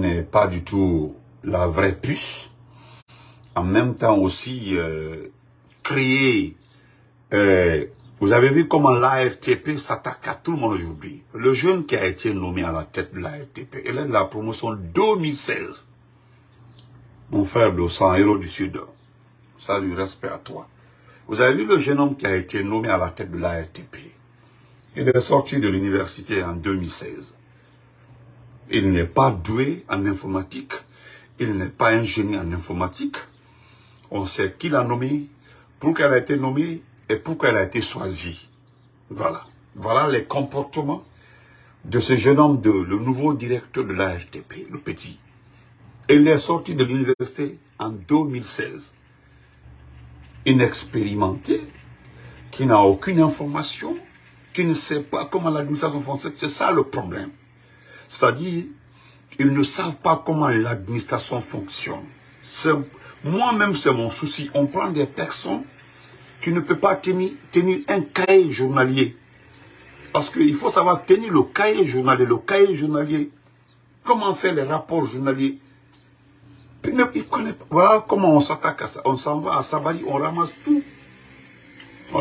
n'est pas du tout la vraie puce. En même temps aussi, euh, créer... Euh, vous avez vu comment l'ARTP s'attaque à tout le monde aujourd'hui. Le jeune qui a été nommé à la tête de l'ARTP, il est de la promotion 2016. Mon frère sang héros du Sud. Salut, respect à toi. Vous avez vu le jeune homme qui a été nommé à la tête de l'ARTP. Il est sorti de l'université en 2016. Il n'est pas doué en informatique. Il n'est pas ingénieur en informatique. On sait qui l'a nommé, pourquoi elle a été nommée et pourquoi elle a été choisie. Voilà. Voilà les comportements de ce jeune homme, de, le nouveau directeur de l'ARTP, le petit. Il est sorti de l'université en 2016. Inexpérimenté, qui n'a aucune information, qui ne sait pas comment l'administration fonctionne. C'est ça le problème. C'est-à-dire, ils ne savent pas comment l'administration fonctionne. Moi-même, c'est mon souci. On prend des personnes qui ne peuvent pas tenir, tenir un cahier journalier. Parce qu'il faut savoir tenir le cahier journalier. Le cahier journalier, comment faire les rapports journaliers? Voilà comment on s'attaque à ça. On s'en va à Sabari, on ramasse tout. Oh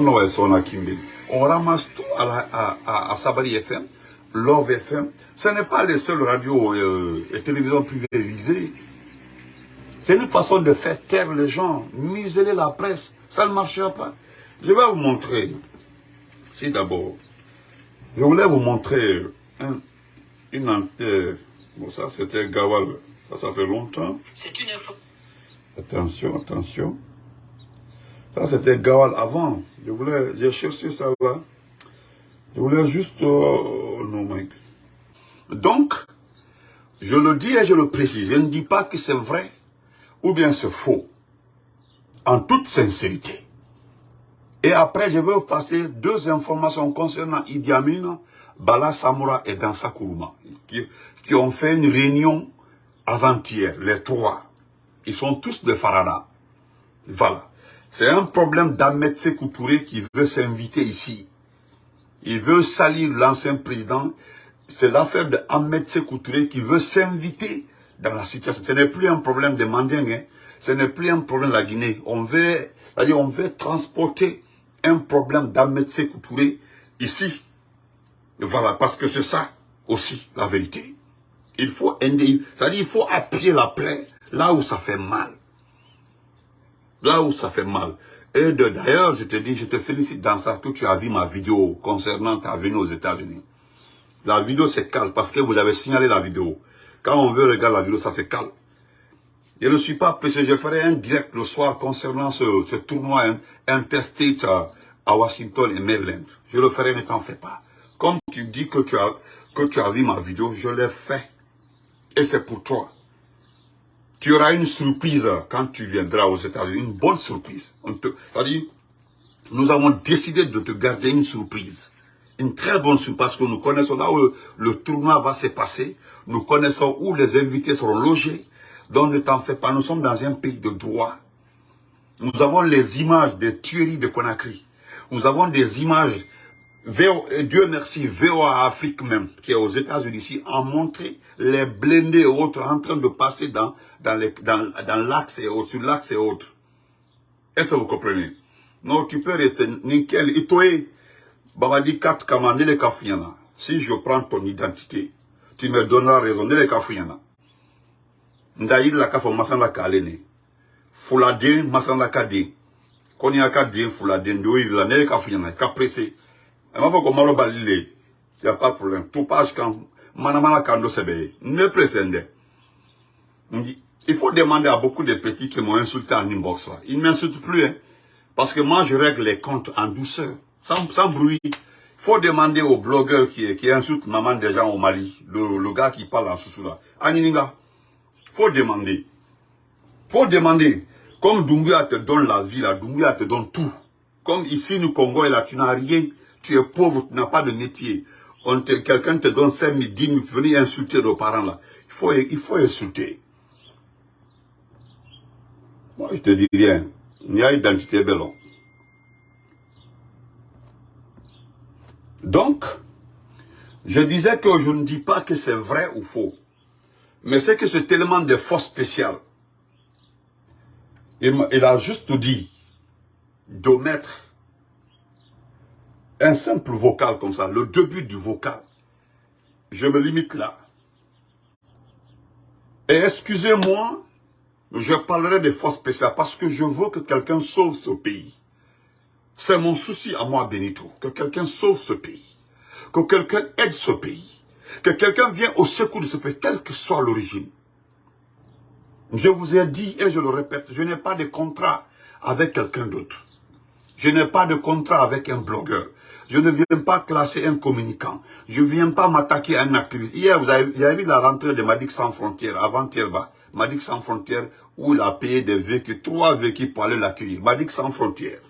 on ramasse tout à, à, à, Sabari FM, Love FM. Ce n'est pas les seules radios euh, et télévisions privées visées. C'est une façon de faire taire les gens, museler la presse. Ça ne marchera pas. Je vais vous montrer. Si d'abord, je voulais vous montrer une antenne. Bon, ça c'était Gawal. Ça, ça fait longtemps. C'est une info. Attention, attention. Ça c'était Gawal avant. Je voulais, j'ai cherché ça là. Je voulais juste... Oh, non. Donc, je le dis et je le précise. Je ne dis pas que c'est vrai ou bien c'est faux. En toute sincérité. Et après, je vais passer deux informations concernant Idi Amin, Bala Samoura et Dansa Kourouma, qui, qui ont fait une réunion avant-hier, les trois. Ils sont tous de Farada. Voilà. C'est un problème d'Ahmed Sekou qui veut s'inviter ici. Il veut salir l'ancien président. C'est l'affaire d'Ahmed Sekou qui veut s'inviter dans la situation. Ce n'est plus un problème de Manding, hein. ce n'est plus un problème de la Guinée. On veut, on veut transporter un problème d'Ahmed Sekou ici. Voilà, parce que c'est ça aussi la vérité. Il faut, c'est-à-dire il faut appuyer la plaie là où ça fait mal. Là où ça fait mal. Et d'ailleurs, je te dis, je te félicite dans ça que tu as vu ma vidéo concernant ta venue aux États-Unis. La vidéo c'est calme parce que vous avez signalé la vidéo. Quand on veut regarder la vidéo, ça c'est calme. Je ne suis pas pressé, je ferai un direct le soir concernant ce, tournoi interstate à Washington et Maryland. Je le ferai, ne t'en fais pas. Comme tu dis que tu as, que tu as vu ma vidéo, je l'ai fait. Et c'est pour toi. Tu auras une surprise quand tu viendras aux États-Unis, une bonne surprise. C'est-à-dire, nous avons décidé de te garder une surprise. Une très bonne surprise parce que nous connaissons là où le, tournoi va se passer. Nous connaissons où les invités seront logés. Donc ne t'en fais pas, nous sommes dans un pays de droit. Nous avons les images des tueries de Conakry. Nous avons des images Dieu merci, VOA Afrique même, qui est aux États-Unis ici, a montré les blindés autres en train de passer dans, dans, dans, dans l'axe et sur l'axe et autres. Est-ce que vous comprenez? Non, tu peux rester nickel. Et toi, Babadi Kat Kamane Kafuyana. Si je prends ton identité, tu me donneras raison. Nele Kafuyana. Ndaïd la Kafo Masanda Kalene. Fouladin Masanda Kade. Konyaka Din Fouladin. Doïd la Nele Kafuyana. Kapressé. Il n'y a pas de problème. Tout page quand. Ne précède. Il faut demander à beaucoup de petits qui m'ont insulté en inbox là. Ils ne m'insultent plus. Hein, parce que moi, je règle les comptes en douceur. Sans, sans bruit. Il faut demander aux blogueurs qui, qui insultent maman des gens au Mali. Le, le gars qui parle en sous là. Anininga. Il faut demander. Il faut demander. Comme Doumbia te donne la vie là, Doumbia te donne tout. Comme ici, nous, Congo, là, tu n'as rien tu es pauvre, tu n'as pas de métier. Quelqu'un te donne 5 000, 10 000, venez insulter nos parents là. Il faut, il faut insulter. Moi, je te dis rien. Il y a identité belle. Donc, je disais que je ne dis pas que c'est vrai ou faux. Mais c'est que c'est tellement de forces spéciales. Il, il a juste dit d'omettre un simple vocal comme ça, le début du vocal. Je me limite là. Et excusez-moi, je parlerai des forces spéciales parce que je veux que quelqu'un sauve ce pays. C'est mon souci à moi, Benito, que quelqu'un sauve ce pays, que quelqu'un aide ce pays, que quelqu'un vienne au secours de ce pays, quelle que soit l'origine. Je vous ai dit, et je le répète, je n'ai pas de contrat avec quelqu'un d'autre. Je n'ai pas de contrat avec un blogueur. Je ne viens pas classer un communicant. Je ne viens pas m'attaquer à un activiste. Hier, vous avez, vu la rentrée de Madik Sans Frontières, avant-hier, Madik Sans Frontières, où il a payé des véhicules, trois véhicules pour aller l'accueillir. Madik Sans Frontières.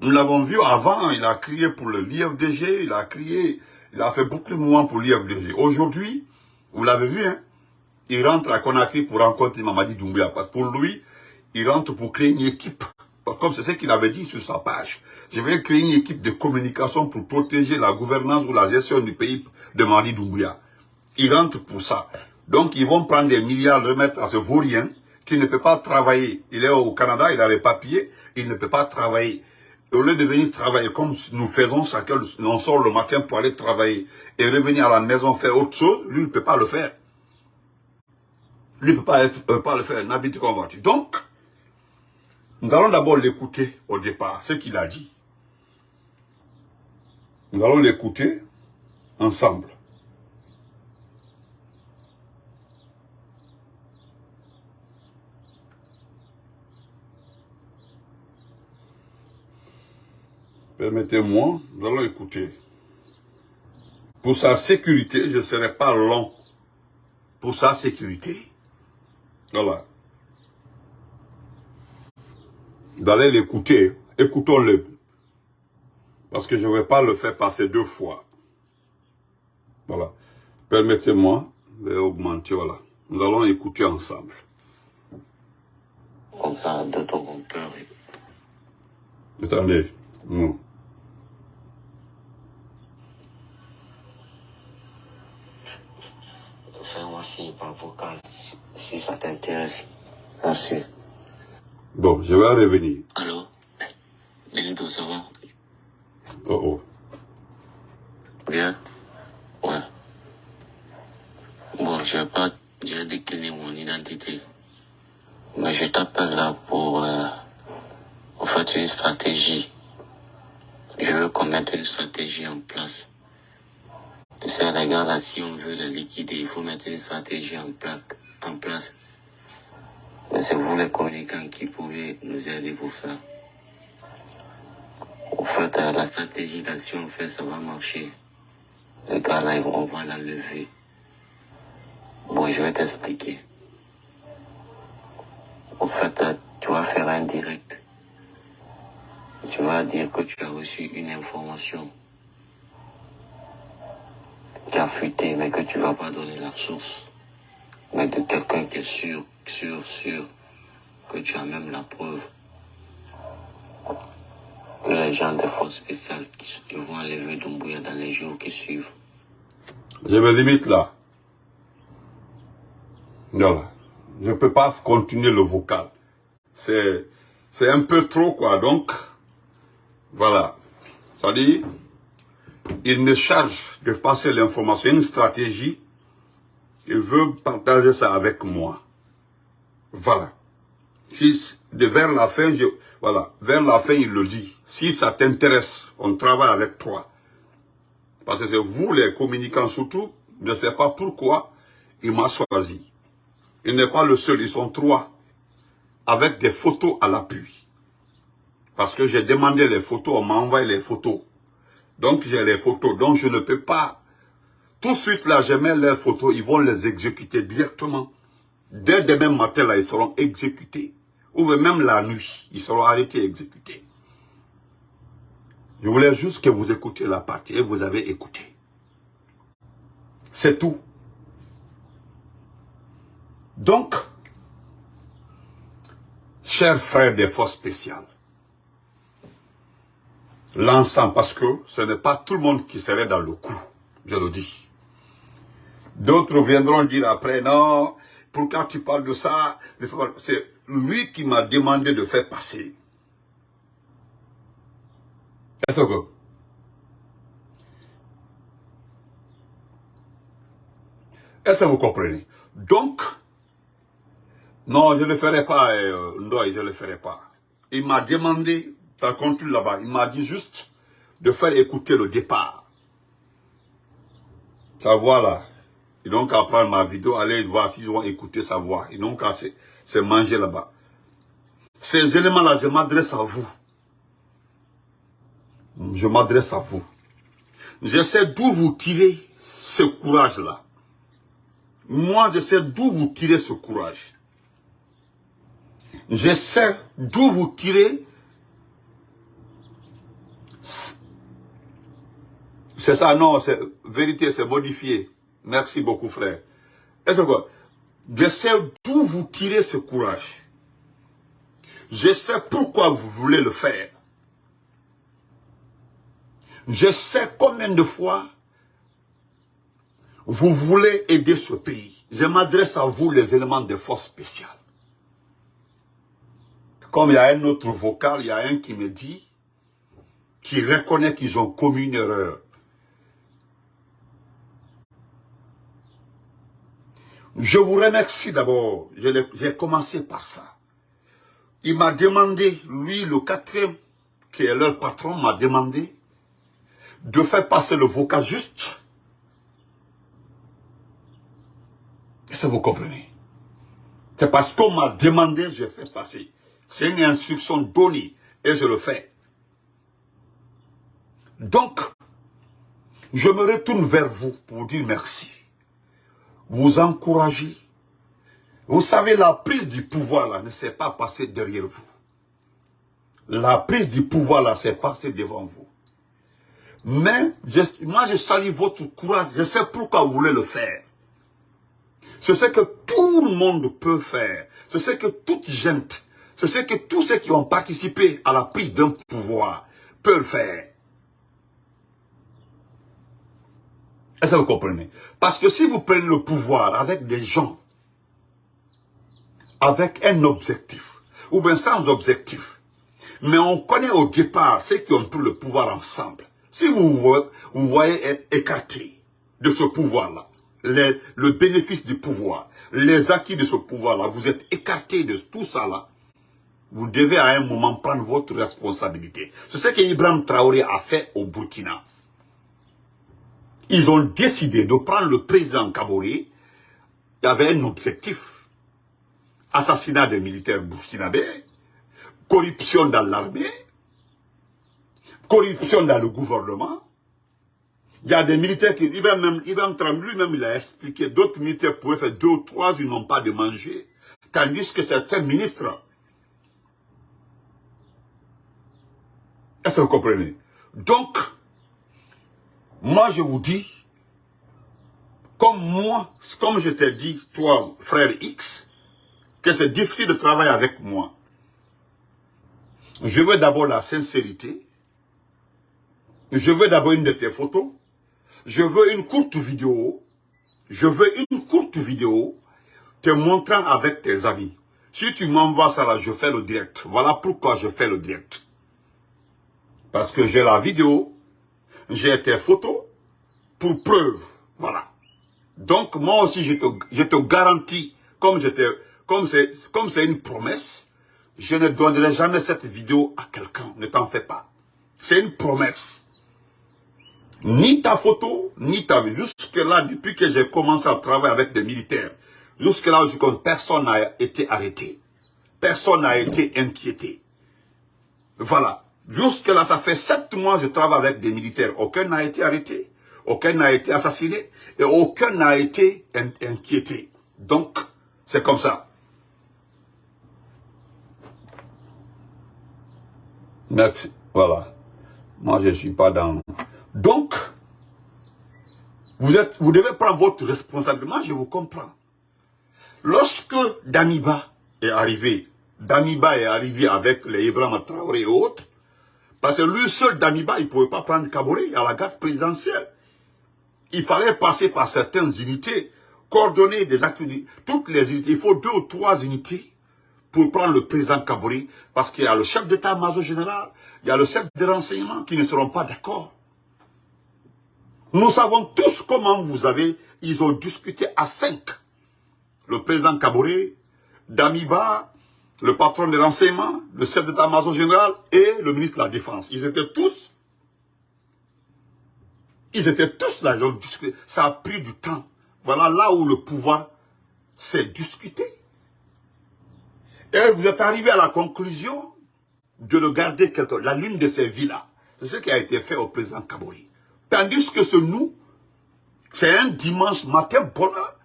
Nous l'avons vu avant, il a crié pour l'IFDG, il a crié, il a fait beaucoup de mouvements pour l'IFDG. Aujourd'hui, vous l'avez vu, hein, il rentre à Conakry pour rencontrer Mamadi Doumbouya. Pour lui, il rentre pour créer une équipe. Comme c'est ce qu'il avait dit sur sa page je vais créer une équipe de communication pour protéger la gouvernance ou la gestion du pays de Mali Doumbouya. Ils rentrent pour ça. Donc, ils vont prendre des milliards, remettre à ce vaurien qui ne peut pas travailler. Il est au Canada, il a les papiers, il ne peut pas travailler. au lieu de venir travailler comme nous faisons chacun, on sort le matin pour aller travailler et revenir à la maison faire autre chose, lui, il ne peut pas le faire. Lui ne peut pas, euh, pas le faire, n'habite. Donc, nous allons d'abord l'écouter au départ, ce qu'il a dit. Nous allons l'écouter ensemble. Permettez-moi, nous allons écouter. Pour sa sécurité, je ne serai pas long. Pour sa sécurité. Voilà. D'aller l'écouter. Écoutons-le. Parce que je ne vais pas le faire passer deux fois. Voilà. Permettez-moi d'augmenter, voilà. Nous allons écouter ensemble. Comme ça, d'autres vont peur. Attendez. Non. Fais-moi signe par vocal, si ça t'intéresse. Merci. Bon, je vais revenir. Allô? Benito, ça va? Oh oh. Bien Ouais. Bon, je pas j'ai décliné mon identité. Mais je t'appelle là pour euh, fait une stratégie. Je veux qu'on mette une stratégie en place. Tu sais, les gars, là, si on veut les liquider, il faut mettre une stratégie en, en place. Mais c'est vous les communicants qui pouvez nous aider pour ça. En fait, euh, la stratégie d'action, en fait, ça va marcher. Les gars, là, on va la lever. Bon, je vais t'expliquer. En fait, euh, tu vas faire un direct. Tu vas dire que tu as reçu une information qui a fuité, mais que tu vas pas donner la source. Mais de quelqu'un qui est sûr, sûr, sûr, que tu as même la preuve les gens des forces spéciales qui vont enlever Doumbouya dans les jours qui suivent. Je me limite là. Voilà. Je ne peux pas continuer le vocal. C'est un peu trop quoi. Donc, voilà. Dit, il me charge de passer l'information, une stratégie. Il veut partager ça avec moi. Voilà. Si, de vers la fin, voilà, vers la fin, il le dit. Si ça t'intéresse, on travaille avec toi. Parce que c'est vous, les communicants surtout, je ne sais pas pourquoi il m'a choisi. Il n'est pas le seul, ils sont trois, avec des photos à l'appui. Parce que j'ai demandé les photos, on m'a envoyé les photos. Donc j'ai les photos, donc je ne peux pas. Tout de suite là, je mets les photos, ils vont les exécuter directement. Dès demain matin là, ils seront exécutés ou même la nuit, ils seront arrêtés et exécutés. Je voulais juste que vous écoutiez la partie et vous avez écouté. C'est tout. Donc, chers frères des forces spéciales, l'ensemble, parce que ce n'est pas tout le monde qui serait dans le coup, je le dis. D'autres viendront dire après, non, pourquoi tu parles de ça? C'est lui qui m'a demandé de faire passer. Est-ce que Est-ce que vous comprenez Donc, non, je ne le ferai pas, euh, je ne le ferai pas. Il m'a demandé, ça continue là-bas, il m'a dit juste de faire écouter le départ. Sa voix là. Ils n'ont qu'à prendre ma vidéo, aller voir s'ils vont écouter sa voix. Ils n'ont qu'à se manger là-bas. Ces éléments-là, je m'adresse à vous. Je m'adresse à vous. J'essaie d'où vous tirer ce courage-là. Moi, je sais d'où vous tirez ce courage. Je sais d'où vous tirez. C'est ça, non, c'est vérité, c'est modifié. Merci beaucoup, frère. Est-ce je sais d'où vous tirez ce courage? Je sais pourquoi vous voulez le faire. Je sais combien de fois vous voulez aider ce pays. Je m'adresse à vous, les éléments de force spéciales. Comme il y a un autre vocal, il y a un qui me dit, qui reconnaît qu'ils ont commis une erreur. Je vous remercie d'abord. J'ai commencé par ça. Il m'a demandé, lui, le quatrième, qui est leur patron, m'a demandé de faire passer le vocal juste. Est-ce que vous comprenez C'est parce qu'on m'a demandé, j'ai fait passer. C'est une instruction donnée et je le fais. Donc, je me retourne vers vous pour dire merci. Vous encourager. Vous savez, la prise du pouvoir là ne s'est pas passée derrière vous. La prise du pouvoir là s'est passée devant vous. Mais moi je salue votre courage, je sais pourquoi vous voulez le faire. C'est ce que tout le monde peut faire. C'est ce que toute gente c'est ce que tous ceux qui ont participé à la prise d'un pouvoir peuvent faire. Est-ce que vous comprenez? Parce que si vous prenez le pouvoir avec des gens, avec un objectif, ou bien sans objectif, mais on connaît au départ ceux qui ont pris le pouvoir ensemble. Si vous vous voyez être écarté de ce pouvoir-là, le bénéfice du pouvoir, les acquis de ce pouvoir-là, vous êtes écarté de tout ça là, vous devez à un moment prendre votre responsabilité. C'est ce que Ibrahim Traoré a fait au Burkina. Ils ont décidé de prendre le président Kaboré. Il avait un objectif. Assassinat des militaires burkinabés, corruption dans l'armée, corruption dans le gouvernement. Il y a des militaires qui, Ibrahim, Traoré lui-même, il a expliqué, d'autres militaires pouvaient faire deux ou trois, ils n'ont pas de manger. Tandis que certains ministres Est-ce que vous comprenez? Donc, moi je vous dis, comme moi, comme je t'ai dit, toi, frère X, que c'est difficile de travailler avec moi. Je veux d'abord la sincérité. Je veux d'abord une de tes photos. Je veux une courte vidéo. Je veux une courte vidéo te montrant avec tes amis. Si tu m'envoies ça là, je fais le direct. Voilà pourquoi je fais le direct. Parce que j'ai la vidéo, j'ai tes photos, pour preuve. Voilà. Donc, moi aussi, je te, je te garantis, comme c'est, comme c'est une promesse, je ne donnerai jamais cette vidéo à quelqu'un. Ne t'en fais pas. C'est une promesse. Ni ta photo, ni ta vie. Jusque-là, depuis que j'ai commencé à travailler avec des militaires, jusque-là, personne n'a été arrêté. Personne n'a été inquiété. Voilà. Jusque-là, ça fait sept mois que je travaille avec des militaires. Aucun n'a été arrêté, aucun n'a été assassiné et aucun n'a été inquiété. Donc, c'est comme ça. Merci. Voilà. Moi, je ne suis pas dans... Donc, vous, êtes, vous devez prendre votre responsabilité. Je vous comprends. Lorsque Damiba est arrivé, Damiba est arrivé avec les Ibrahim Traoré et autres, parce que lui seul, Damiba, il ne pouvait pas prendre Kabore à la garde présidentielle. il fallait passer par certaines unités, coordonner des activités, toutes les unités. Il faut deux ou trois unités pour prendre le président Kabori, parce qu'il y a le chef d'état-major général, il y a le chef de renseignement qui ne seront pas d'accord. Nous savons tous comment vous avez, ils ont discuté à cinq. Le président Kabori, Damiba, le patron de renseignement, le chef d'état-major général et le ministre de la Défense. Ils étaient tous, ils étaient tous là, ils ont discuté. Ça a pris du temps. Voilà là où le pouvoir s'est discuté. Et vous êtes arrivé à la conclusion de le garder quelque la lune de ces villas. C'est ce qui a été fait au président Kabori. Tandis que ce nous, c'est un dimanche matin bonheur.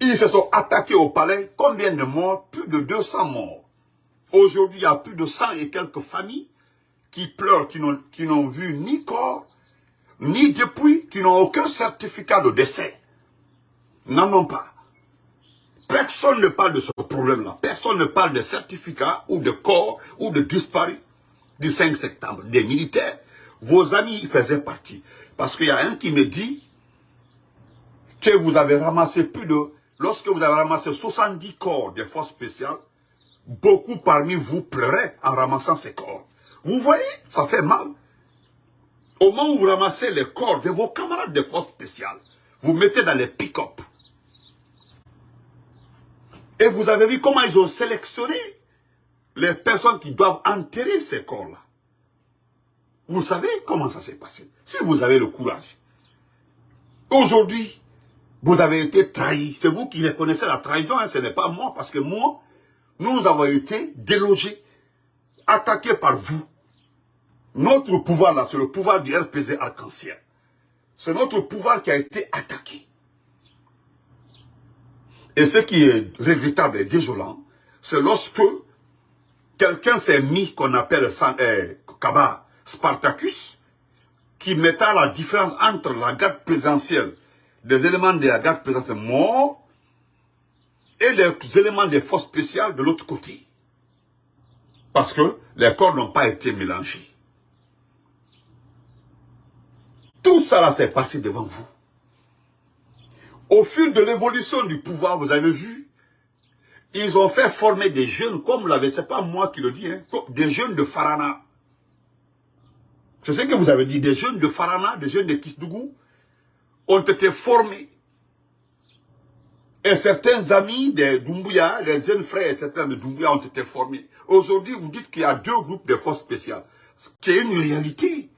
Ils se sont attaqués au palais. Combien de morts? Plus de 200 morts. Aujourd'hui, il y a plus de 100 et quelques familles qui pleurent, qui n'ont vu ni corps, ni depuis, qui n'ont aucun certificat de décès. N'en ont pas. Personne ne parle de ce problème-là. Personne ne parle de certificat ou de corps ou de disparu du 5 septembre. Des militaires, vos amis faisaient partie. Parce qu'il y a un qui me dit que vous avez ramassé plus de... Lorsque vous avez ramassé 70 corps des forces spéciales, beaucoup parmi vous pleuraient en ramassant ces corps. Vous voyez, ça fait mal. Au moment où vous ramassez les corps de vos camarades des forces spéciales, vous mettez dans les pick-up. Et vous avez vu comment ils ont sélectionné les personnes qui doivent enterrer ces corps-là. Vous savez comment ça s'est passé. Si vous avez le courage. Aujourd'hui, vous avez été trahi. C'est vous qui reconnaissez la trahison, hein. ce n'est pas moi. Parce que moi, nous avons été délogés, attaqués par vous. Notre pouvoir là, c'est le pouvoir du RPZ arc-en-ciel. C'est notre pouvoir qui a été attaqué. Et ce qui est regrettable et désolant, c'est lorsque quelqu'un s'est mis, qu'on appelle euh, Kaba Spartacus, qui mettait la différence entre la garde présidentielle, des éléments de la garde présidentielle morts, et les éléments des forces spéciales de l'autre côté. Parce que les corps n'ont pas été mélangés. Tout ça s'est passé devant vous. Au fil de l'évolution du pouvoir, vous avez vu, ils ont fait former des jeunes, comme l'avez, c'est pas moi qui le dis, hein, des jeunes de Farana. C'est ce que vous avez dit, des jeunes de Farana, des jeunes de Kisdougou, ont été formés. Et certains amis de Doumbouya, les jeunes frères et certains de Doumbouya ont été formés. Aujourd'hui, vous dites qu'il y a deux groupes de forces spéciales, qui est une réalité.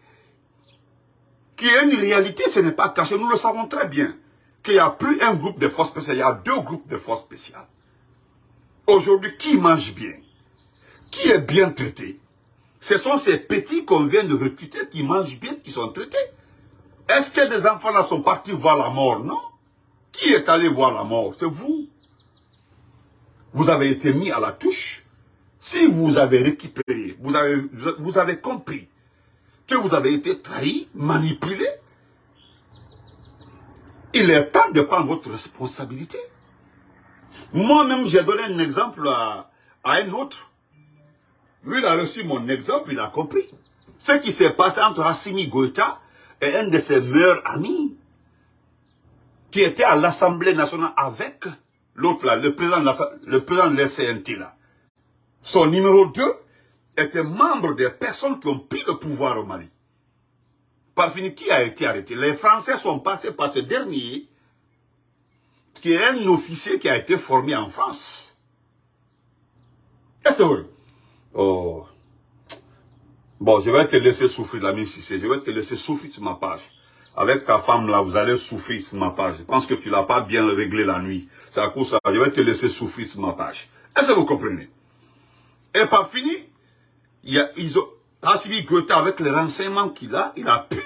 Qui est une réalité, ce n'est pas caché, nous le savons très bien qu'il n'y a plus un groupe de forces spéciales, il y a deux groupes de forces spéciales. Aujourd'hui, qui mange bien? Qui est bien traité? Ce sont ces petits qu'on vient de recruter qui mangent bien, qui sont traités. Est-ce que des enfants là sont partis voir la mort? Non. Qui est allé voir la mort? C'est vous. Vous avez été mis à la touche. Si vous avez récupéré, vous avez, vous avez compris que vous avez été trahi, manipulé, il est temps de prendre votre responsabilité. Moi-même, j'ai donné un exemple à, un autre. Lui, il a reçu mon exemple, il a compris. Ce qui s'est passé entre Assimi Goïta et un de ses meilleurs amis, qui était à l'Assemblée nationale avec l'autre là, le président, de le président de là. Son numéro 2 était membre des personnes qui ont pris le pouvoir au Mali. Parfini, qui a été arrêté? Les Français sont passés par ce dernier, qui est un officier qui a été formé en France. Est-ce que vrai Oh. Bon, je vais te laisser souffrir, l'ami Cissé. Je vais te laisser souffrir sur ma page. Avec ta femme là, vous allez souffrir sur ma page. Je pense que tu l'as pas bien réglé la nuit. C'est à cause ça. Je vais te laisser souffrir sur ma page. Est-ce que vous comprenez? Et par fini, il y a, ils ont, Goethe, avec les renseignements qu'il a, il a pu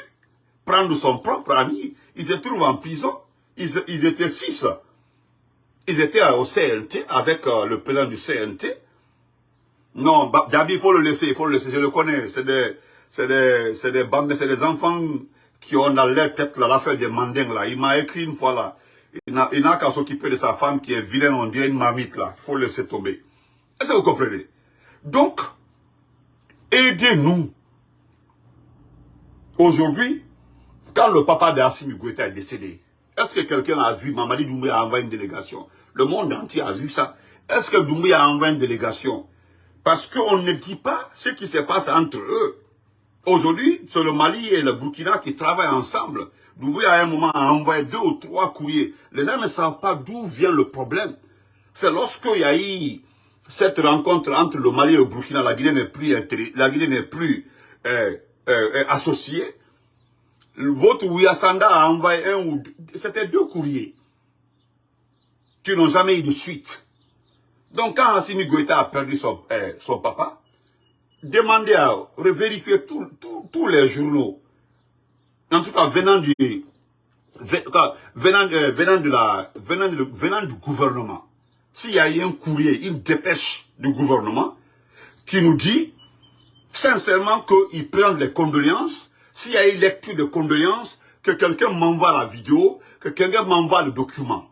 prendre son propre ami. Il se trouve en prison. Ils, étaient six. Ils étaient au CNT avec euh, le président du CNT. Non, Dabi, il faut le laisser, il faut le laisser. Je le connais. C'est des, des, des c'est des enfants qui ont dans leur tête l'affaire des mandingues là. Il m'a écrit une fois là. Il n'a qu'à s'occuper de sa femme qui est vilaine, on dirait une marmite là. Il faut le laisser tomber. Est-ce que vous comprenez? Donc, Aidez-nous. Aujourd'hui, Quand le papa d'Assimi Goïta est décédé, est-ce que quelqu'un a vu Mamadi Doumbouya envoyer une délégation? Le monde entier a vu ça. Est-ce que Doumbouya a envoyé une délégation? Parce qu'on ne dit pas ce qui se passe entre eux. Aujourd'hui, c'est le Mali et le Burkina qui travaillent ensemble. Doumbouya, à un moment, a envoyé deux ou trois courriers. Les gens ne savent pas d'où vient le problème. C'est lorsqu'il y a eu cette rencontre entre le Mali et le Burkina, la Guinée n'est plus, la Guinée n'est plus euh, euh, associée. Votre Ouyassanda a envoyé un ou deux, c'était deux courriers qui n'ont jamais eu de suite. Donc quand Assimi Goïta a perdu son, euh, son papa, demandez à vérifier tous les journaux, en tout cas venant du, venant, venant, de la, venant, de, venant du gouvernement, s'il y a eu un courrier, une dépêche du gouvernement qui nous dit sincèrement qu'il prend les condoléances, s'il y a eu lecture de condoléances, que quelqu'un m'envoie la vidéo, que quelqu'un m'envoie le document.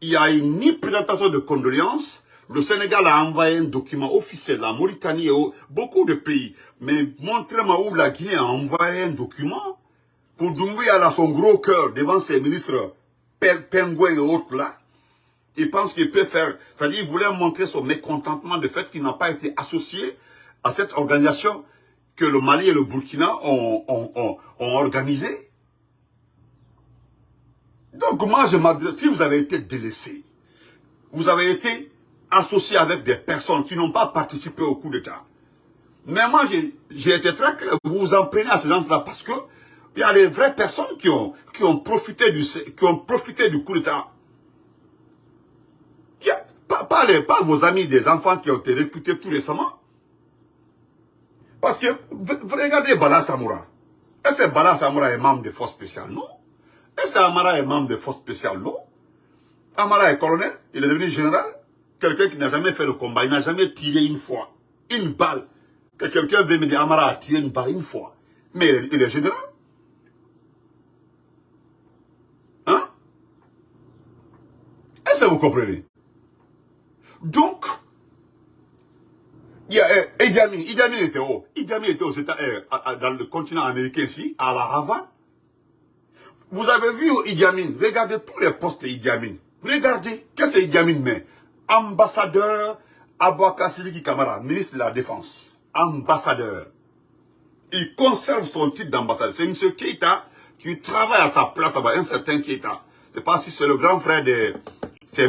Il n'y a eu ni présentation de condoléances, le Sénégal a envoyé un document officiel, la Mauritanie et beaucoup de pays. Mais montrez-moi où la Guinée a envoyé un document pour Doumbouya a son gros cœur devant ses ministres Pengoué et autres là. Il pense qu'il peut faire, c'est-à-dire il voulait montrer son mécontentement de fait qu'il n'a pas été associé à cette organisation que le Mali et le Burkina ont, ont, ont, organisé. Donc moi, je m'adresse, si vous avez été délaissé, vous avez été associé avec des personnes qui n'ont pas participé au coup d'État. Mais moi, j'ai été très clair, vous vous en prenez à ces gens-là parce que il y a des vraies personnes qui ont, qui ont, profité, du, qui ont profité du coup d'État. Pas, pas, pas vos amis des enfants qui ont été recrutés tout récemment. Parce que, regardez Bala Samoura. Est-ce que Bala Samoura est membre des forces spéciales? Non. Est-ce que Amara est membre des forces spéciales? Non. Amara est colonel, il est devenu général. Quelqu'un qui n'a jamais fait le combat, il n'a jamais tiré une fois, une balle. Que quelqu'un veut me dire, Amara a tiré une balle une fois. Mais il est général. Hein? Est-ce que vous comprenez? Donc, il y a eh, Idi Amin. Idi Amin était où Idi Amin était aux États, eh, dans le continent américain ici, à la Havane. Vous avez vu Idi Amin, regardez tous les postes d'Idi Amin. Regardez, qu'est-ce que Idi Amin met? Ambassadeur Abouaka Siliki Kamara, ministre de la Défense. Ambassadeur. Il conserve son titre d'ambassadeur. C'est M. Keita qui travaille à sa place là-bas, un certain Keita. Je ne sais pas si c'est le grand frère de...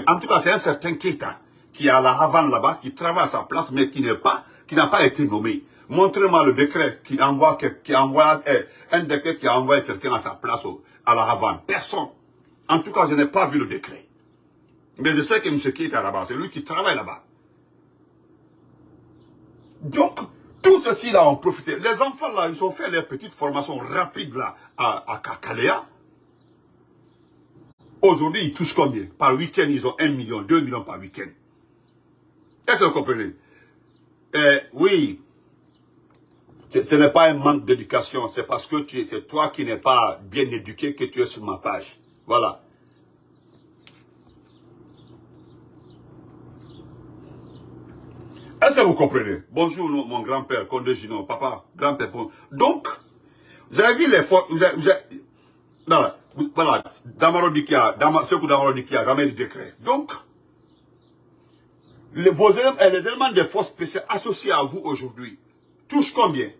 En tout cas, c'est un certain Keita qui est à la Havane là-bas, qui travaille à sa place, mais qui n'est pas, qui n'a pas été nommé. Montrez-moi le décret qui envoie, qui envoie eh, un décret qui a envoyé quelqu'un à sa place à la Havane. Personne. En tout cas, je n'ai pas vu le décret. Mais je sais que M. qui est là-bas, c'est lui qui travaille là-bas. Donc, tout ceci là ont profité. Les enfants là, ils ont fait leur petite formation rapide là à, à Kakalea. Aujourd'hui, ils touchent combien? Par week-end, ils ont 1 million, 2 millions par week-end. Est-ce que vous comprenez? Eh, Oui, ce n'est pas un manque d'éducation, c'est parce que c'est toi qui n'es pas bien éduqué que tu es sur ma page. Voilà. Est-ce que vous comprenez? Bonjour mon grand-père, Condé Gino, papa, grand-père. Donc, vous avez vu les forces... Voilà, voilà, Damaro Dikia, Damaro Dikia, jamais de décret. Donc, les, éléments, les éléments des forces spéciales associés à vous aujourd'hui touchent combien?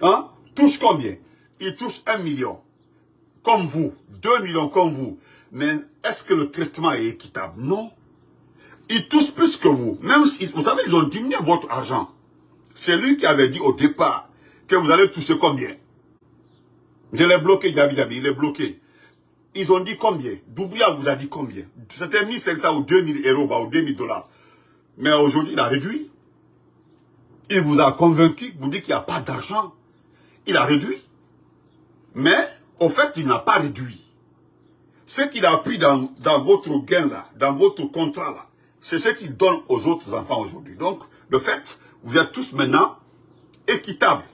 Hein? Touchent combien? Ils touchent un million. Comme vous. Deux millions comme vous. Mais est-ce que le traitement est équitable? Non. Ils touchent plus que vous. Même si, vous savez, ils ont diminué votre argent. C'est lui qui avait dit au départ que vous allez toucher combien? Je l'ai bloqué, Yabi Yabi, il est bloqué. Ils ont dit combien? Doumbouya vous a dit combien? C'était 1500 ou 2000 euros ou 2000 dollars. Mais aujourd'hui, il a réduit. Il vous a convaincu, vous dit qu'il n'y a pas d'argent. Il a réduit. Mais, au fait, il n'a pas réduit. Ce qu'il a pris dans, dans votre gain là, dans votre contrat là, c'est ce qu'il donne aux autres enfants aujourd'hui. Donc, de fait, vous êtes tous maintenant équitables.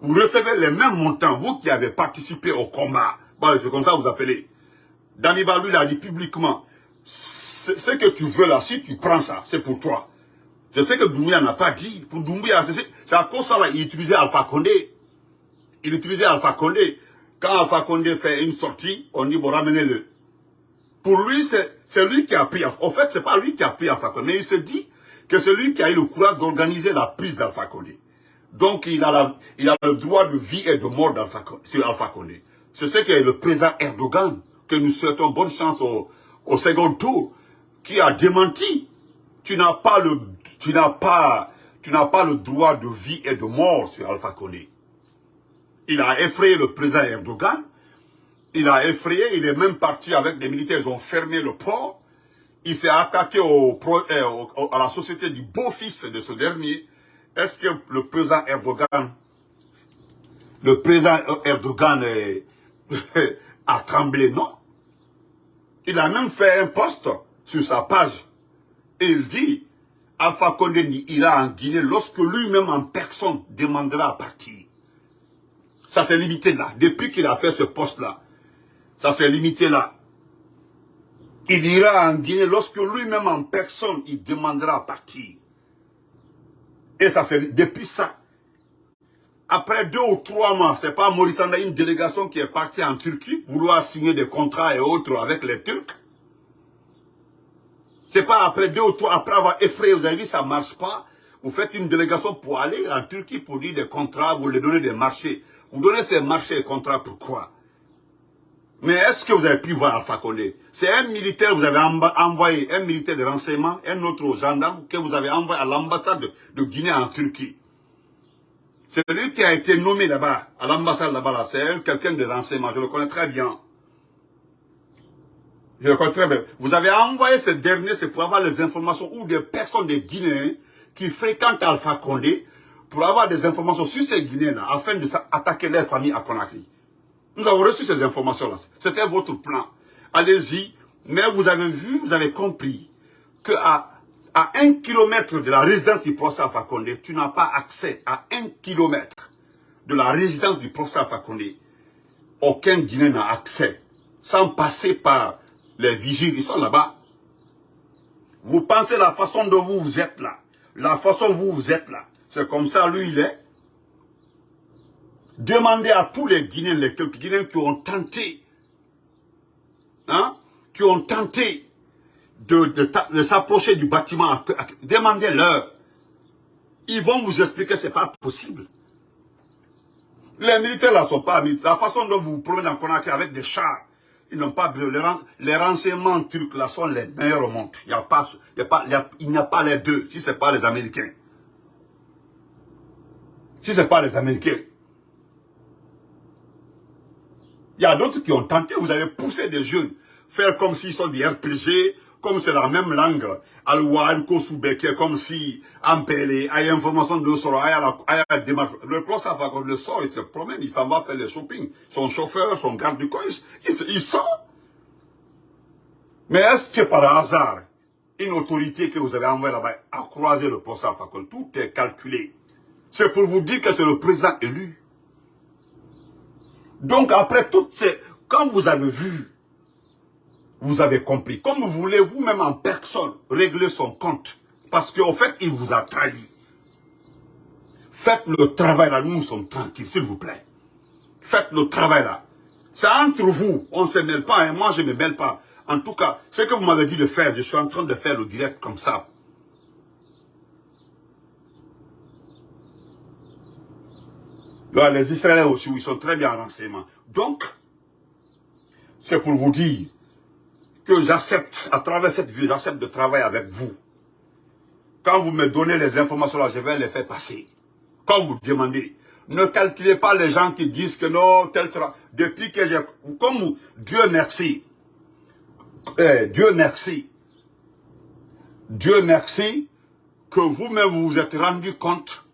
Vous recevez les mêmes montants, vous qui avez participé au combat, c'est comme ça vous appelez. Daniba, lui, il a dit publiquement, ce que tu veux là, si tu prends ça, c'est pour toi. Je sais que Doumbouya n'a pas dit. Pour Doumbouya, c'est à cause ça il utilisait Alpha Condé. Il utilisait Alpha Condé. Quand Alpha Condé fait une sortie, on dit, bon, ramenez-le. Pour lui, c'est lui qui a pris. En fait, c'est pas lui qui a pris Alpha Condé. Mais il se dit que c'est lui qui a eu le courage d'organiser la prise d'Alpha Condé. Donc, il a, il a le droit de vie et de mort sur Alpha Condé. C'est ce que le président Erdogan, que nous souhaitons bonne chance au, au second tour, qui a démenti. Tu n'as pas le, tu n'as pas, tu n'as pas le droit de vie et de mort sur Alpha Condé. Il a effrayé le président Erdogan. Il a effrayé, il est même parti avec des militaires, ils ont fermé le port. Il s'est attaqué au, euh, à la société du beau-fils de ce dernier. Est-ce que le président Erdogan, le président Erdogan a tremblé? Non. Il a même fait un post sur sa page. Et il dit, Alpha Condé ira en Guinée lorsque lui-même en personne demandera à partir. Ça s'est limité là. Depuis qu'il a fait ce poste-là, ça s'est limité là. Il ira en Guinée lorsque lui-même en personne, il demandera à partir. Et ça c'est depuis ça. Après deux ou trois mois, c'est pas Maurice Anda, une délégation qui est partie en Turquie, vouloir signer des contrats et autres avec les Turcs. C'est pas après deux ou trois, après avoir effrayé, vous avez vu, ça marche pas. Vous faites une délégation pour aller en Turquie pour dire des contrats, vous les donnez des marchés. Vous donnez ces marchés et contrats pourquoi Mais est-ce que vous avez pu voir Alpha Condé? C'est un militaire, vous avez envoyé un militaire de renseignement, un autre gendarme que vous avez envoyé à l'ambassade de Guinée en Turquie. C'est lui qui a été nommé là-bas, à l'ambassade là-bas, c'est quelqu'un de renseignement, je le connais très bien. Je le connais très bien. Vous avez envoyé ce dernier, c'est pour avoir les informations ou des personnes des Guinéens qui fréquentent Alpha Condé pour avoir des informations sur ces Guinéens-là, afin de attaquer leur famille à Conakry. Nous avons reçu ces informations-là. C'était votre plan. Allez-y, mais vous avez vu, vous avez compris que à, à un kilomètre de la résidence du professeur Alpha Condé, tu n'as pas accès à un kilomètre de la résidence du professeur Alpha Condé. Aucun Guinéen n'a accès, sans passer par les vigiles, ils sont là-bas. Vous pensez la façon dont vous vous êtes là, la façon dont vous êtes là, c'est comme ça, lui, il est. Demandez à tous les Guinéens, les quelques Guinéens qui ont tenté, hein, qui ont tenté de, s'approcher du bâtiment, demandez-leur. Ils vont vous expliquer que ce n'est pas possible. Les militaires là sont pas La façon dont vous vous promenez en Conakry avec des chars, ils n'ont pas les, les renseignements turcs là sont les meilleurs au monde. Il n'y a pas, a pas les deux, si ce n'est pas les Américains. Si ce n'est pas les Américains. Il y a d'autres qui ont tenté, vous avez poussé des jeunes, faire comme s'ils sont des RPG, comme c'est la même langue, Kosoubeke, comme si Ampele, a information de sort, a la démarche. Le plan, ça va le sort, il se promène, il s'en va faire le shopping. Son chauffeur, son garde du corps, il, sort. Mais est-ce que par hasard, une autorité que vous avez envoyée là-bas a croisé le poste Tout est calculé. C'est pour vous dire que c'est le président élu. Donc après toutes ces... Quand vous avez vu, vous avez compris. Comme vous voulez vous-même en personne régler son compte. Parce qu'en fait, il vous a trahi. Faites le travail là, nous sommes tranquilles, s'il vous plaît. Faites le travail là. C'est entre vous, on ne se mêle pas, hein. moi je ne me mêle pas. En tout cas, ce que vous m'avez dit de faire, je suis en train de faire le direct comme ça. les Israéliens aussi, ils sont très bien renseignements. Donc, c'est pour vous dire que j'accepte, à travers cette vie, j'accepte de travailler avec vous. Quand vous me donnez les informations là, je vais les faire passer. Quand vous demandez, ne calculez pas les gens qui disent que non, tel sera. Depuis que j'ai... Comme Dieu merci. Eh, Dieu merci. Dieu merci que vous-même vous vous êtes rendu compte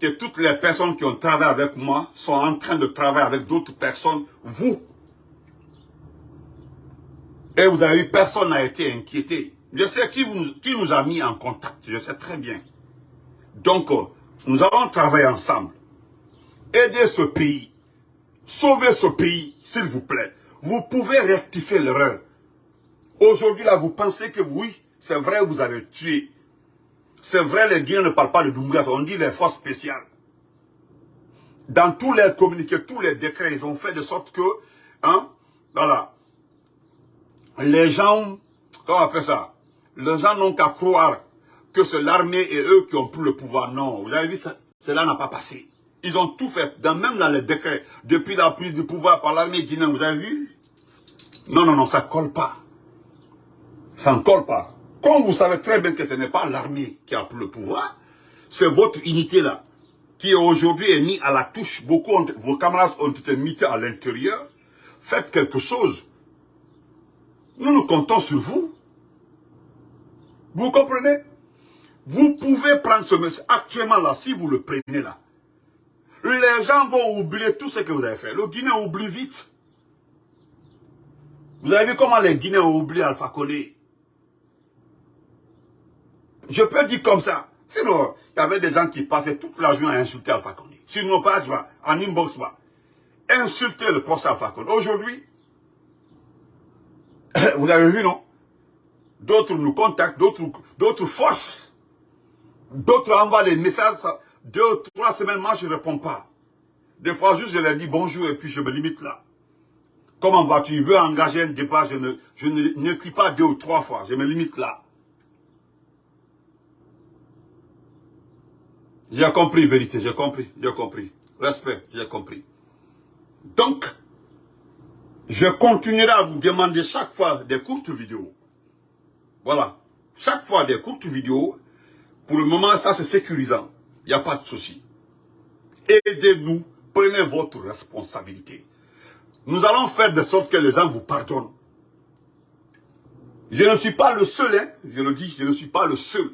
que toutes les personnes qui ont travaillé avec moi sont en train de travailler avec d'autres personnes, vous. Et vous avez vu, personne n'a été inquiété. Je sais qui, vous, qui nous a mis en contact, je sais très bien. Donc, euh, nous allons travailler ensemble. Aider ce pays. Sauver ce pays, s'il vous plaît. Vous pouvez rectifier l'erreur. Aujourd'hui, là, vous pensez que oui, c'est vrai, vous avez tué C'est vrai, les Guinéens ne parlent pas de Doumbouya, on dit les forces spéciales. Dans tous les communiqués, tous les décrets, ils ont fait de sorte que, hein, voilà, les gens, comment on ça? Les gens n'ont qu'à croire que c'est l'armée et eux qui ont pris le pouvoir. Non, vous avez vu, ça, cela n'a pas passé. Ils ont tout fait, même dans les décrets, depuis la prise du pouvoir par l'armée guinéenne, vous avez vu? Non, non, non, ça ne colle pas. Ça ne colle pas. Comme vous savez très bien que ce n'est pas l'armée qui a pris le pouvoir, c'est votre unité-là qui aujourd'hui est mise à la touche. Beaucoup, vos camarades ont été mis à l'intérieur. Faites quelque chose. Nous nous comptons sur vous. Vous comprenez? Vous pouvez prendre ce message actuellement là, si vous le prenez là. Les gens vont oublier tout ce que vous avez fait. Le Guinéen oublie vite. Vous avez vu comment les Guinéens ont oublié Alpha Condé? Je peux dire comme ça. Sinon, il y avait des gens qui passaient toute la journée à insulter Alpha Condé. Sur nos pages, en inbox, insulter le procès Alpha Condé. Aujourd'hui, vous avez vu, non? D'autres nous contactent, d'autres forces. D'autres envoient des messages. Deux, trois semaines, moi, je ne réponds pas. Des fois, juste, je leur dis bonjour et puis je me limite là. Comment vas-tu? Veux engager un débat, je ne je n'écris pas deux ou trois fois. Je me limite là. J'ai compris, vérité, j'ai compris, j'ai compris. Respect, j'ai compris. Donc, je continuerai à vous demander chaque fois des courtes vidéos. Voilà. Chaque fois des courtes vidéos. Pour le moment, ça c'est sécurisant. Il n'y a pas de souci. Aidez-nous. Prenez votre responsabilité. Nous allons faire de sorte que les gens vous pardonnent. Je ne suis pas le seul, hein, je le dis, je ne suis pas le seul.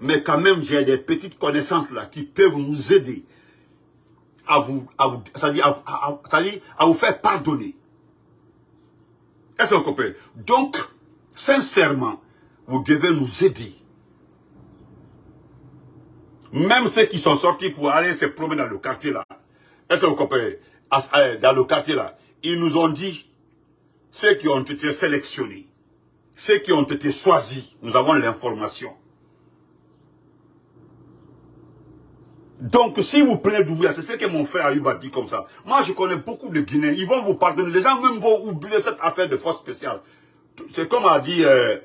Mais quand même, j'ai des petites connaissances là qui peuvent nous aider à vous, à vous, à vous faire pardonner. Est-ce que vous comprenez? Donc, sincèrement, vous devez nous aider. Même ceux qui sont sortis pour aller se promener dans le quartier là. Est-ce que vous comprenez? Euh, Dans le quartier là, ils nous ont dit, ceux qui ont été sélectionnés, ceux qui ont été choisis, nous avons l'information. Donc, si vous prenez Doumbouya, c'est ce que mon frère Ayub dit comme ça. Moi, je connais beaucoup de Guinéens. Ils vont vous pardonner. Les gens même vont oublier cette affaire de force spéciale. C'est comme a dit euh,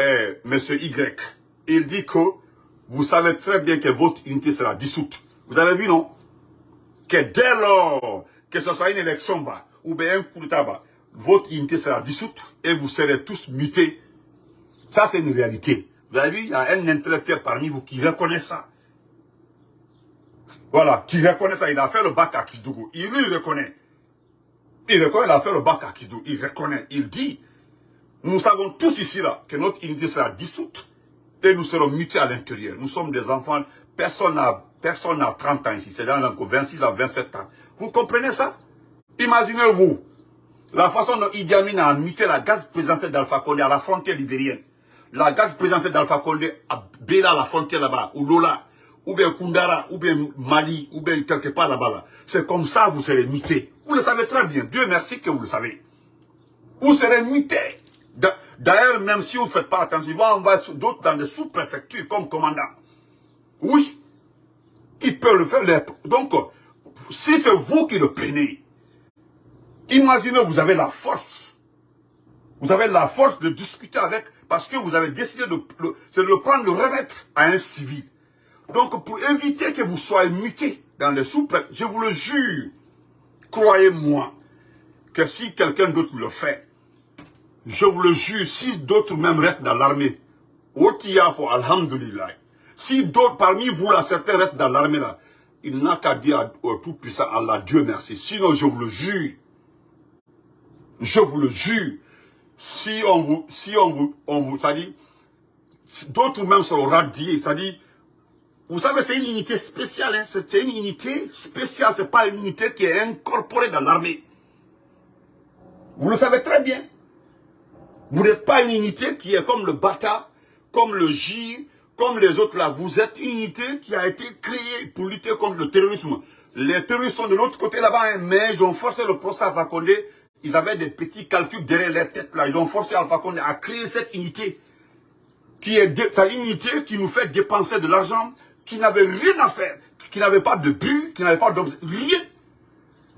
euh, M. Y. Il dit que vous savez très bien que votre unité sera dissoute. Vous avez vu, non? Que dès lors que ce soit une élection bas, ou bien un coup de tabac, votre unité sera dissoute et vous serez tous mutés. Ça, c'est une réalité. Vous avez vu, il y a un intellectuel parmi vous qui reconnaît ça. Voilà, qui reconnaît ça. Il a fait le bac à Kisdougou. Il lui reconnaît. Il reconnaît, il a fait le bac à Kisdougou. Il reconnaît. Il dit, nous savons tous ici là que notre unité sera dissoute et nous serons mutés à l'intérieur. Nous sommes des enfants, personne n'a personne 30 ans ici, c'est dans 26 à 27 ans. Vous comprenez ça? Imaginez-vous la façon dont Idi Amin a muté la garde présidentielle d'Alpha Condé à la frontière libérienne. La garde présidentielle d'Alpha Condé à Béla, la frontière là-bas, ou Lola, ou bien Kundara, ou bien Mali, ou bien quelque part là-bas. Là. C'est comme ça vous serez mutés. Vous le savez très bien. Dieu merci que vous le savez. Vous serez mutés. D'ailleurs, même si vous ne faites pas attention, ils vont envoyer d'autres dans des sous-préfectures comme commandant. Oui. Ils peuvent le faire. Donc, si c'est vous qui le prenez, imaginez, vous avez la force. Vous avez la force de discuter avec, parce que vous avez décidé de, de le prendre, de le remettre à un civil. Donc, pour éviter que vous soyez muté dans les sous je vous le jure, croyez-moi, que si quelqu'un d'autre le fait, je vous le jure, si d'autres même restent dans l'armée, alhamdulillah, si d'autres parmi vous, là, certains restent dans l'armée, là, il n'a qu'à dire au Tout-Puissant Allah, Dieu merci. Sinon, je vous le jure, je vous le jure, si on vous, si on vous, on vous, ça dit, d'autres même seront radiés, ça dit, vous savez, c'est une unité spéciale. Hein? C'est une unité spéciale. Ce n'est pas une unité qui est incorporée dans l'armée. Vous le savez très bien. Vous n'êtes pas une unité qui est comme le Bata, comme le J, comme les autres là. Vous êtes une unité qui a été créée pour lutter contre le terrorisme. Les terroristes sont de l'autre côté là-bas, hein, mais ils ont forcé le procès Alpha Condé. Ils avaient des petits calculs derrière les têtes là. Ils ont forcé Alpha Condé à créer cette unité. qui est une unité qui nous fait dépenser de l'argent, qui n'avait rien à faire, qui n'avait pas de but, qui n'avait pas d'objectif, rien.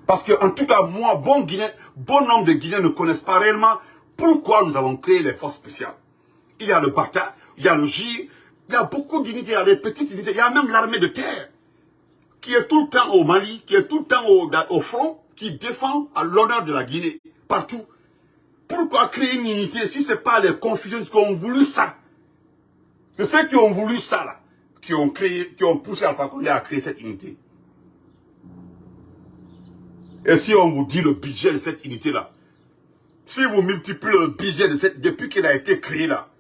Parce que, en tout cas, moi, bon Guinéen, bon nombre de Guinéens ne connaissent pas réellement pourquoi nous avons créé les forces spéciales. Il y a le Bata, il y a le J, il y a beaucoup d'unités, il y a des petites unités, il y a même l'armée de terre, qui est tout le temps au Mali, qui est tout le temps au, au front, qui défend à l'honneur de la Guinée, partout. Pourquoi créer une unité si ce n'est pas les confusions qui ont voulu ça? C'est ceux qui ont voulu ça, là, qui ont créé, qui ont poussé Alpha Condé à créer cette unité. Et si on vous dit le budget de cette unité-là, si vous multipliez le budget de cette, depuis qu'elle a été créée là,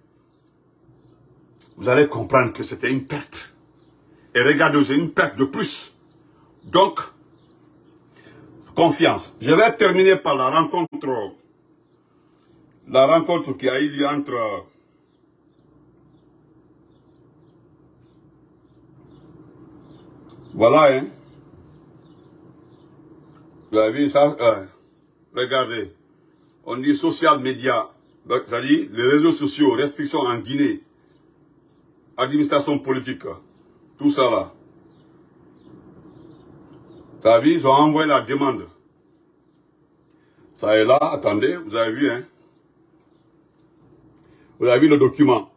vous allez comprendre que c'était une perte. Et regardez, c'est une perte de plus. Donc, confiance. Je vais terminer par la rencontre, la rencontre qui a eu lieu entre Voilà, hein. Vous avez vu ça euh, Regardez. On dit social media. C'est-à-dire les réseaux sociaux, restrictions en Guinée, administration politique, tout ça là. Vous avez vu, ils ont envoyé la demande. Ça est là, attendez, vous avez vu, hein. Vous avez vu le document.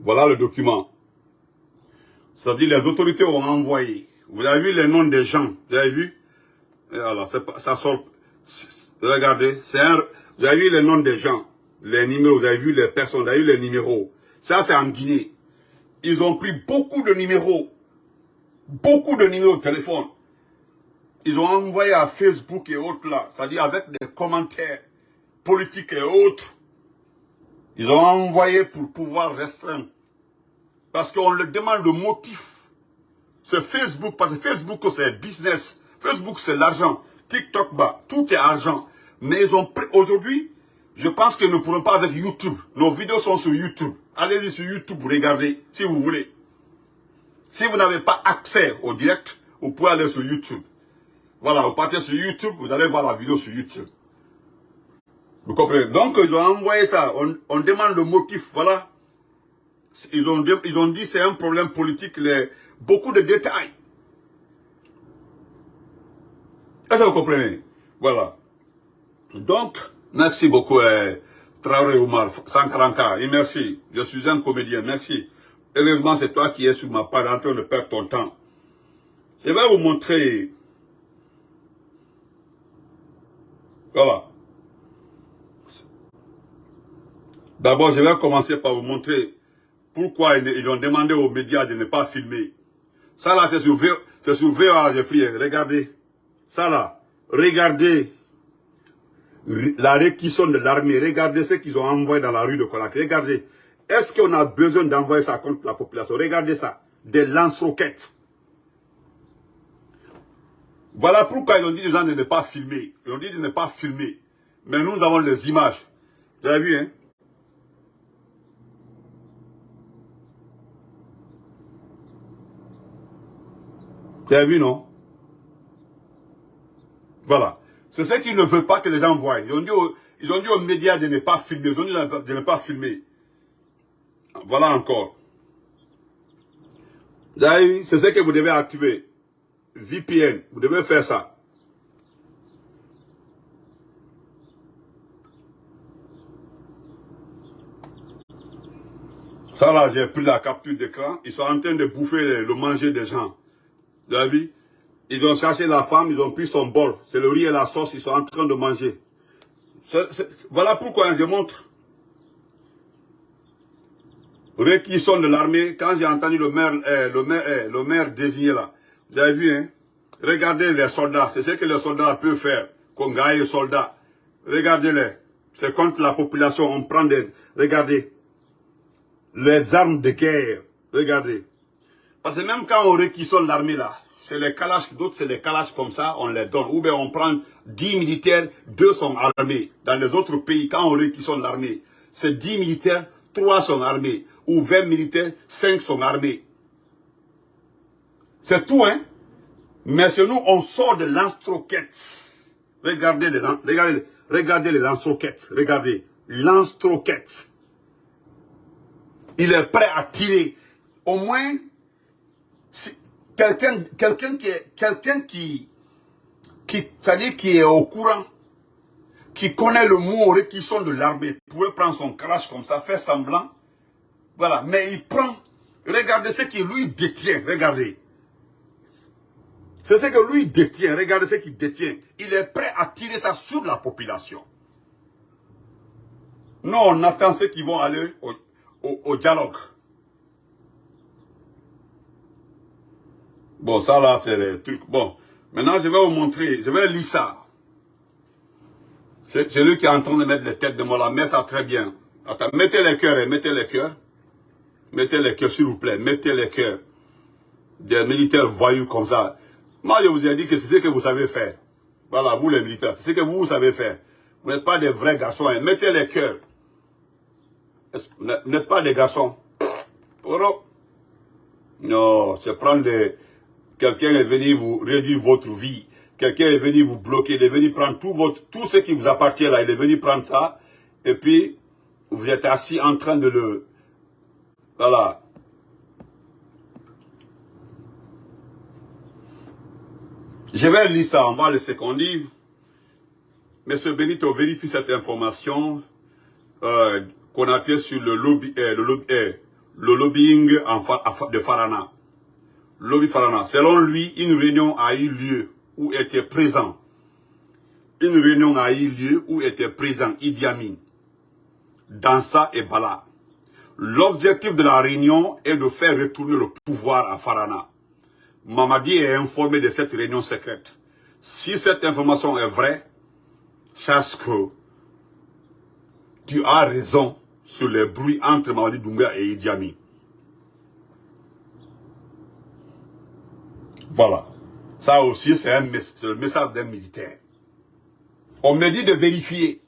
Voilà le document. C'est-à-dire les autorités ont envoyé. Vous avez vu les noms des gens, vous avez vu? Voilà, ça sort. Regardez, c'est un... Vous avez vu les noms des gens, les numéros, vous avez vu les personnes, vous avez vu les numéros. Ça, c'est en Guinée. Ils ont pris beaucoup de numéros. Beaucoup de numéros de téléphone. Ils ont envoyé à Facebook et autres là. C'est-à-dire avec des commentaires politiques et autres. Ils ont envoyé pour pouvoir restreindre. Parce qu'on leur demande le motif. C'est Facebook, parce que Facebook c'est business. Facebook c'est l'argent. TikTok, bah, tout est argent. Mais aujourd'hui, je pense que nous ne pourrons pas avec YouTube. Nos vidéos sont sur YouTube. Allez-y sur YouTube, regardez, si vous voulez. Si vous n'avez pas accès au direct, vous pouvez aller sur YouTube. Voilà, vous partez sur YouTube, vous allez voir la vidéo sur YouTube. Vous comprenez? Donc, ils ont envoyé ça. On, demande le motif, voilà. Ils ont, ils ont dit c'est un problème politique, les, beaucoup de détails. Est-ce que vous comprenez? Voilà. Donc, merci beaucoup, euh, Traoré Oumar, Sankaranka, et merci. Je suis un comédien, merci. Heureusement, c'est toi qui es sur ma page en train de perdre ton temps. Je vais vous montrer. Voilà. D'abord, je vais commencer par vous montrer pourquoi ils ont demandé aux médias de ne pas filmer. Ça là, c'est sur, sur VOA, Regardez. Ça là. Regardez la réquisition de l'armée. Regardez ce qu'ils ont envoyé dans la rue de Conakry. Regardez. Est-ce qu'on a besoin d'envoyer ça contre la population? Regardez ça. Des lance-roquettes. Voilà pourquoi ils ont dit aux gens de ne pas filmer. Ils ont dit de ne pas filmer. Mais nous avons les images. Vous avez vu, hein? Vous avez vu, non? Voilà. C'est ce qu'ils ne veulent pas que les gens voient. Ils ont dit aux, ils ont dit aux médias de ne pas filmer. Ils ont dit de ne pas filmer. Voilà encore. C'est ce que vous devez activer. VPN. Vous devez faire ça. Ça là, j'ai pris la capture d'écran. Ils sont en train de bouffer le manger des gens. Vous avez vu? Ils ont cherché la femme, ils ont pris son bol. C'est le riz et la sauce, ils sont en train de manger. voilà pourquoi je montre. Réquisition de l'armée, quand j'ai entendu le maire, eh, le, maire, eh, le maire désigné là, vous avez vu, hein? Regardez les soldats, c'est ce que les soldats peuvent faire, gagne les soldats. Regardez-les. C'est contre la population, on prend des... Regardez. Les armes de guerre. Regardez. Parce que même quand on réquisitionne l'armée là, c'est les calaches, d'autres c'est les calaches comme ça, on les donne. Ou bien on prend 10 militaires, 2 sont armés. Dans les autres pays, quand on réquisitionne l'armée, c'est 10 militaires, 3 sont armés. Ou 20 militaires, 5 sont armés. C'est tout, hein. Mais chez nous, on sort de lance-roquettes. Regardez les, regardez, regardez les lance-roquettes. Regardez. Lance-roquettes. Il est prêt à tirer. Au moins, quelqu'un quelqu'un qui est qui qui qui au courant qui connaît le mot qui sont de l'armée pouvait prendre son crash comme ça faire semblant. Voilà. Mais il prend regardez ce qu'il lui détient regardez. C'est ce que lui détient regardez ce qu'il détient. Il est prêt à tirer ça sur la population. Non on attend ceux qui vont aller au dialogue Bon, ça là, c'est le truc. Bon, maintenant, je vais vous montrer. Je vais lire ça. C'est lui qui est en train de mettre les têtes de moi là. Mets ça très bien. Attends, mettez les cœurs, hein, mettez les cœurs. Mettez les cœurs, s'il vous plaît. Mettez les cœurs. Des militaires voyous comme ça. Moi, je vous ai dit que c'est ce que vous savez faire. Voilà, vous les militaires, c'est ce que vous, vous savez faire. Vous n'êtes pas des vrais garçons. Hein. Mettez les cœurs. Vous n'êtes pas des garçons? Non, c'est prendre des, Quelqu'un est venu vous réduire votre vie. Quelqu'un est venu vous bloquer. Il est venu prendre tout, votre, tout ce qui vous appartient là. Il est venu prendre ça. Et puis, vous êtes assis en train de le... Voilà. Je vais lire ça en bas, le second livre. Monsieur Benito vérifie cette information euh, qu'on a sur le, lobby, euh, euh, le lobbying de Farana. Lobby Farana. Selon lui, une réunion a eu lieu où était présent. Une réunion a eu lieu où était présent Idi Amin, Dansa et Bala. L'objectif de la réunion est de faire retourner le pouvoir à Farana. Mamadi est informé de cette réunion secrète. Si cette information est vraie, sache que tu as raison sur les bruits entre Mamadi Doumbia et Idi Amin. Voilà. Ça aussi, c'est un message d'un militaire. On me dit de vérifier.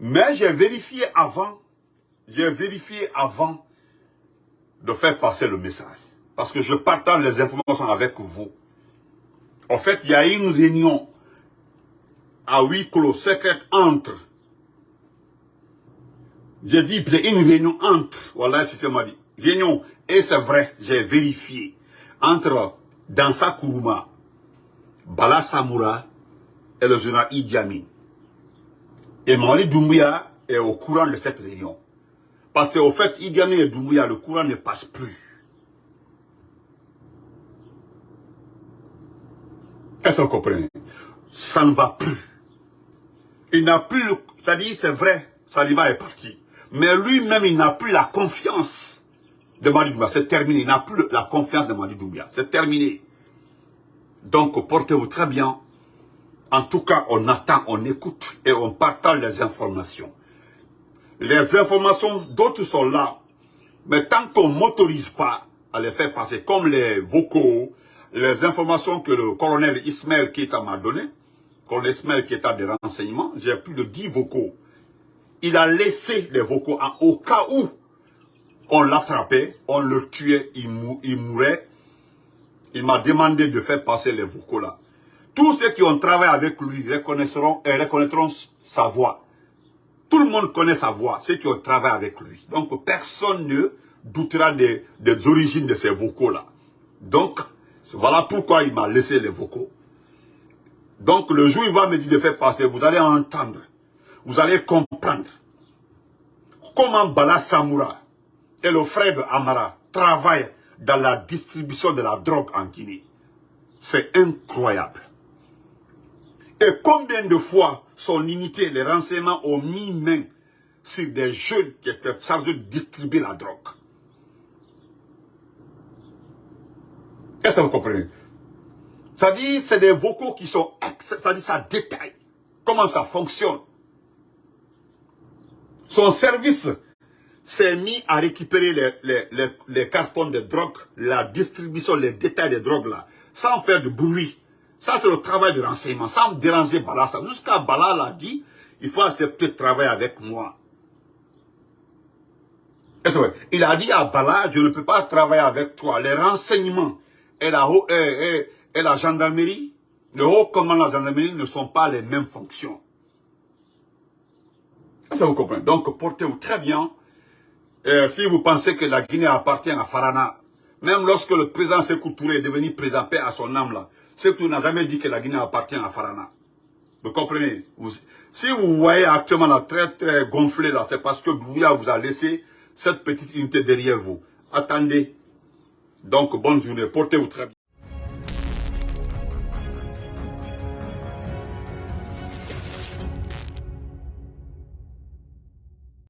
Mais j'ai vérifié avant. J'ai vérifié avant de faire passer le message. Parce que je partage les informations avec vous. En fait, il y a une réunion à huis clos secrète entre. J'ai dit, il y a une réunion entre. Voilà, si c'est moi dit. Réunion. Et c'est vrai, j'ai vérifié. Entre Dansa Kourouma, Bala Samoura et le général Idi Amin. Et Mamadi Doumbouya est au courant de cette réunion. Parce qu'au fait, Idi Amin et Doumbouya, le courant ne passe plus. Est-ce que vous comprenez? Ça ne va plus. Il n'a plus, c'est-à-dire, c'est vrai, Saliba est parti. Mais lui-même, il n'a plus la confiance de Mali. C'est terminé. Il n'a plus la confiance de Mali Doumbia. C'est terminé. Donc, portez-vous très bien. En tout cas, on attend, on écoute et on partage les informations. Les informations, d'autres sont là. Mais tant qu'on ne m'autorise pas à les faire passer, comme les vocaux, les informations que le colonel Ismaël Keita m'a donné, colonel Ismaël Keita des renseignements, j'ai plus de 10 vocaux. Il a laissé les vocaux en, au cas où on l'attrapait, on le tuait, il, mourait. Il m'a demandé de faire passer les là. Tous ceux qui ont travaillé avec lui reconnaîtront, et reconnaîtront sa voix. Tout le monde connaît sa voix, ceux qui ont travaillé avec lui. Donc personne ne doutera des, des origines de ces vocaux-là. Donc, voilà pourquoi il m'a laissé les vocaux. Donc le jour où il va me dire de faire passer, vous allez entendre, vous allez comprendre comment Bala Samoura et le frère de Amara travaillent dans la distribution de la drogue en Guinée. C'est incroyable. Et combien de fois son unité, les renseignements ont mis main sur des jeunes qui étaient chargés de distribuer la drogue? Est-ce que vous comprenez? Ça dit, c'est des vocaux qui sont... Ça dit, ça détaille comment ça fonctionne. Son service s'est mis à récupérer les, cartons de drogue, la distribution, les détails des drogues là, sans faire de bruit. Ça, c'est le travail de renseignement, sans déranger Bala. Jusqu'à Bala l'a dit, il faut accepter de travailler avec moi. Il a dit à Bala, je ne peux pas travailler avec toi. Les renseignements et la, et, et la gendarmerie, le haut commandement de la gendarmerie ne sont pas les mêmes fonctions. Ça vous comprenez Donc, portez-vous très bien Et si vous pensez que la Guinée appartient à Farana, même lorsque le président Sekou Touré est devenu président paix à son âme là, Sekou n'a jamais dit que la Guinée appartient à Farana. Vous comprenez? Si vous voyez actuellement la très très gonflée là, c'est parce que Douya vous a laissé cette petite unité derrière vous. Attendez. Donc bonne journée, portez-vous très bien.